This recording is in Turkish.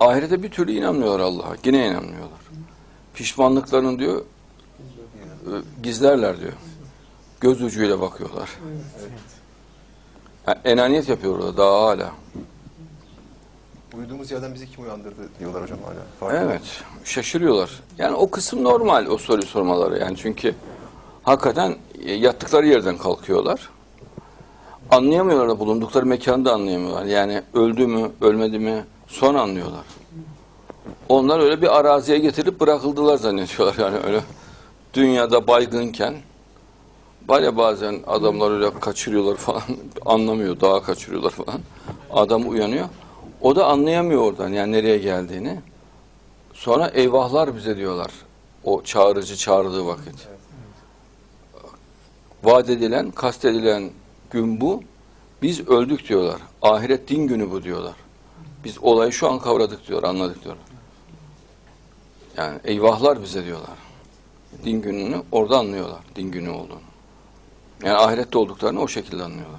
ahirete bir türlü inanmıyorlar Allah'a. Yine inanmıyorlar. Pişmanlıklarını diyor e, gizlerler diyor. Göz ucuyla bakıyorlar. Yani enaniyet yapıyorlar daha hala. Uyuduğumuz yerden bizi kim uyandırdı diyorlar hocam hala. Farkında Evet, şaşırıyorlar. Yani o kısım normal o soru sormaları yani çünkü hakikaten e, yattıkları yerden kalkıyorlar. Anlayamıyorlar da bulundukları mekanı da anlayamıyorlar. Yani öldü mü, ölmedi mi sonra anlıyorlar. Onlar öyle bir araziye getirip bırakıldılar zannediyorlar. Yani öyle dünyada baygınken var ya bazen adamlar öyle kaçırıyorlar falan anlamıyor dağa kaçırıyorlar falan. Adam uyanıyor. O da anlayamıyor oradan yani nereye geldiğini. Sonra eyvahlar bize diyorlar o çağırıcı çağırdığı vakit. Vaat edilen kastedilen gün bu. Biz öldük diyorlar. Ahiret din günü bu diyorlar biz olayı şu an kavradık diyor anladık diyorlar yani eyvahlar bize diyorlar. Din gününü orada anlıyorlar din günü olduğunu. Yani ahirette olduklarını o şekilde anlıyorlar